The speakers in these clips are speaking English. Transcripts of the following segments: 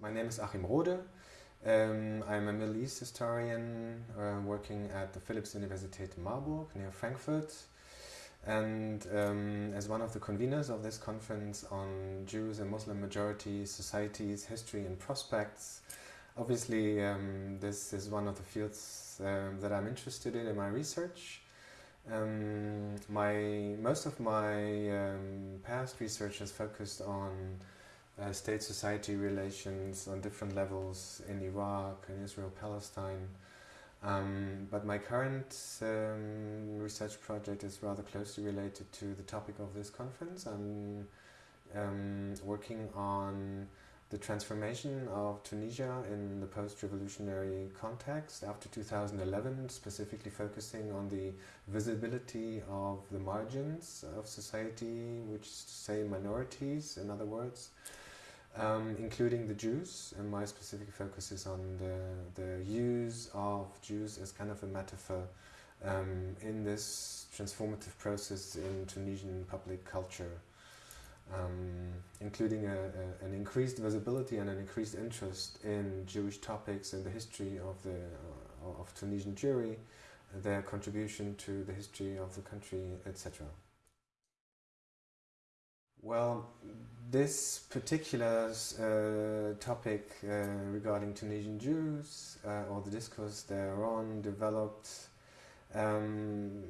My name is Achim Rohde. Um, I'm a Middle East historian uh, working at the Philipps Universität Marburg near Frankfurt and um, as one of the conveners of this conference on Jews and Muslim majority societies, history and prospects. Obviously um, this is one of the fields um, that I'm interested in in my research. Um, my Most of my past research has focused on uh, state-society relations on different levels in Iraq, and Israel, Palestine. Um, but my current um, research project is rather closely related to the topic of this conference. I'm um, working on the transformation of Tunisia in the post-revolutionary context after 2011, specifically focusing on the visibility of the margins of society, which say minorities, in other words, um, including the Jews, and my specific focus is on the, the use of Jews as kind of a metaphor um, in this transformative process in Tunisian public culture, um, including a, a, an increased visibility and an increased interest in Jewish topics and the history of, the, uh, of Tunisian Jewry, their contribution to the history of the country, etc. Well, this particular uh, topic uh, regarding Tunisian Jews uh, or the discourse thereon developed, um,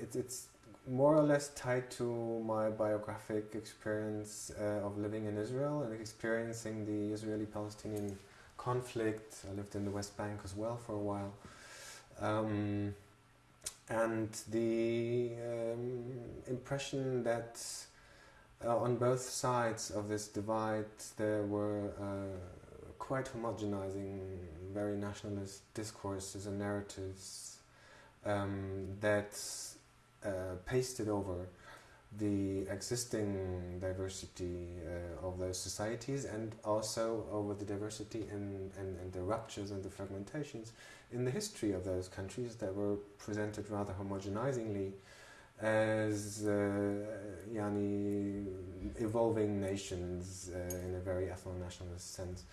it, it's more or less tied to my biographic experience uh, of living in Israel and experiencing the Israeli-Palestinian conflict. I lived in the West Bank as well for a while. Um, and the um, impression that uh, on both sides of this divide there were uh, quite homogenizing, very nationalist discourses and narratives um, that uh, pasted over the existing diversity uh, of those societies and also over the diversity and, and, and the ruptures and the fragmentations in the history of those countries that were presented rather homogenizingly as uh, yani, evolving nations uh, in a very ethno-nationalist sense.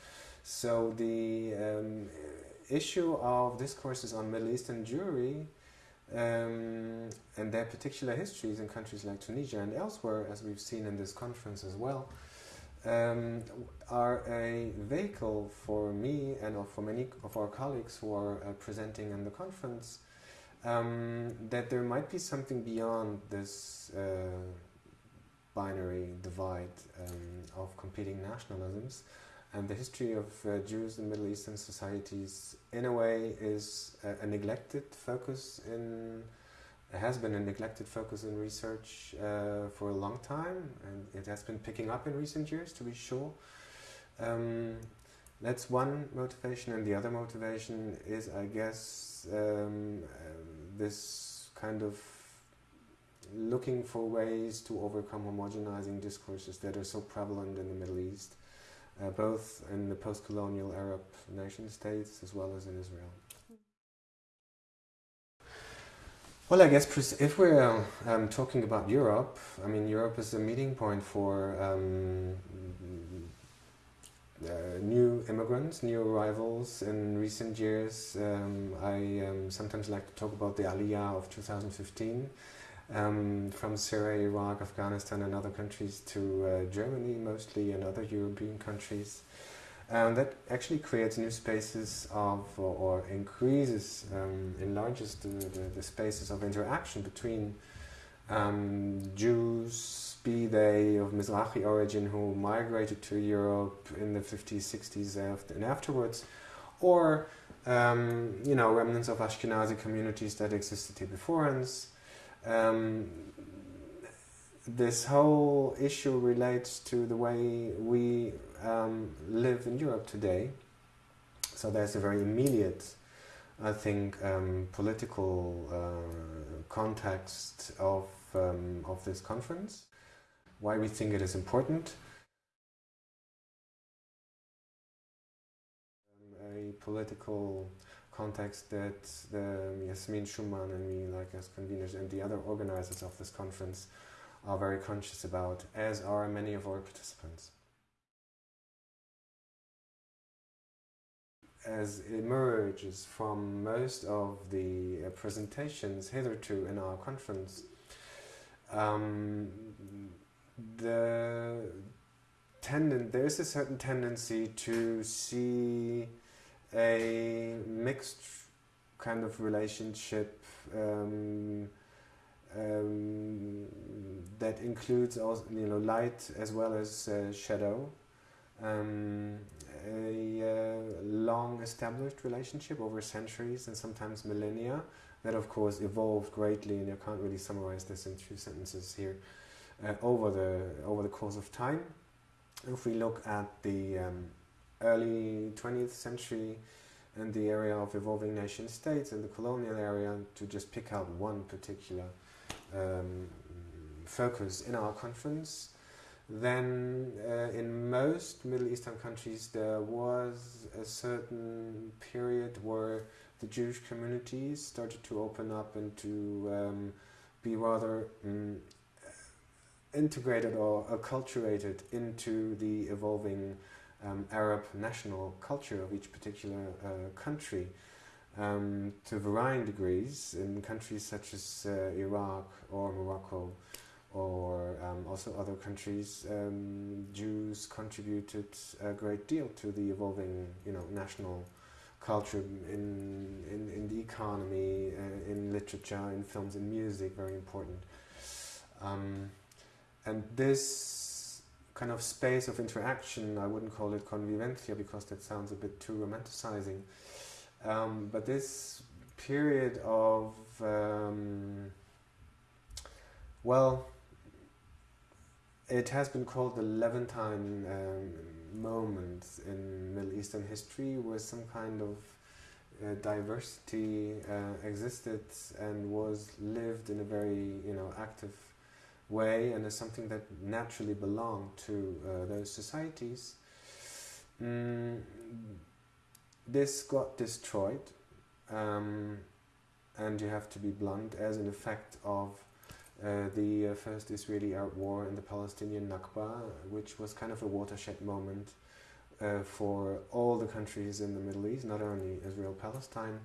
So the um, issue of discourses on Middle Eastern Jewry um, and their particular histories in countries like Tunisia and elsewhere, as we've seen in this conference as well, um, are a vehicle for me and for many of our colleagues who are uh, presenting in the conference um, that there might be something beyond this uh, binary divide um, of competing nationalisms and the history of uh, Jews in Middle Eastern societies in a way is a, a neglected focus in has been a neglected focus in research uh, for a long time and it has been picking up in recent years to be sure. Um, that's one motivation and the other motivation is I guess um, this kind of looking for ways to overcome homogenizing discourses that are so prevalent in the Middle East, uh, both in the post-colonial Arab nation states as well as in Israel. Well, I guess if we're um, talking about Europe, I mean, Europe is a meeting point for um, uh, new immigrants, new arrivals in recent years. Um, I um, sometimes like to talk about the Aliyah of 2015 um, from Syria, Iraq, Afghanistan and other countries to uh, Germany mostly and other European countries. Um, that actually creates new spaces of, or, or increases, um, enlarges the, the, the, spaces of interaction between um, Jews, be they of Mizrahi origin who migrated to Europe in the 50s, 60s and afterwards, or um, you know remnants of Ashkenazi communities that existed here before us. Um, this whole issue relates to the way we um, live in Europe today. So there's a very immediate, I think, um, political uh, context of um, of this conference why we think it is important. Um, a political context that the Yasmin Schumann and me, like as conveners and the other organizers of this conference, are very conscious about, as are many of our participants. as emerges from most of the uh, presentations hitherto in our conference, um, the tendon there is a certain tendency to see a mixed kind of relationship um, um, that includes also you know light as well as uh, shadow. Um, established relationship over centuries and sometimes millennia that of course evolved greatly and you can't really summarize this in two sentences here uh, over the over the course of time. If we look at the um, early 20th century and the area of evolving nation states and the colonial area to just pick out one particular um, focus in our conference then uh, in most Middle Eastern countries there was a certain period where the Jewish communities started to open up and to um, be rather um, integrated or acculturated into the evolving um, Arab national culture of each particular uh, country. Um, to varying degrees in countries such as uh, Iraq or Morocco or um, also other countries, um, Jews contributed a great deal to the evolving, you know, national culture in in, in the economy, uh, in literature, in films, in music, very important. Um, and this kind of space of interaction, I wouldn't call it convivencia because that sounds a bit too romanticizing. Um, but this period of, um, well, it has been called the Levantine um, moment in Middle Eastern history, where some kind of uh, diversity uh, existed and was lived in a very, you know, active way, and is something that naturally belonged to uh, those societies. Mm, this got destroyed, um, and you have to be blunt, as an effect of uh, the uh, first Israeli-Arab war and the Palestinian Nakba, which was kind of a watershed moment uh, for all the countries in the Middle East, not only Israel-Palestine,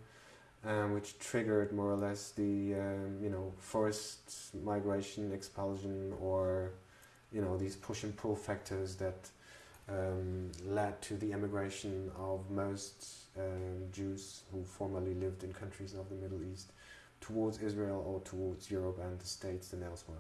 um, which triggered more or less the um, you know forced migration, expulsion, or you know these push and pull factors that um, led to the emigration of most um, Jews who formerly lived in countries of the Middle East towards Israel or towards Europe and the States and elsewhere.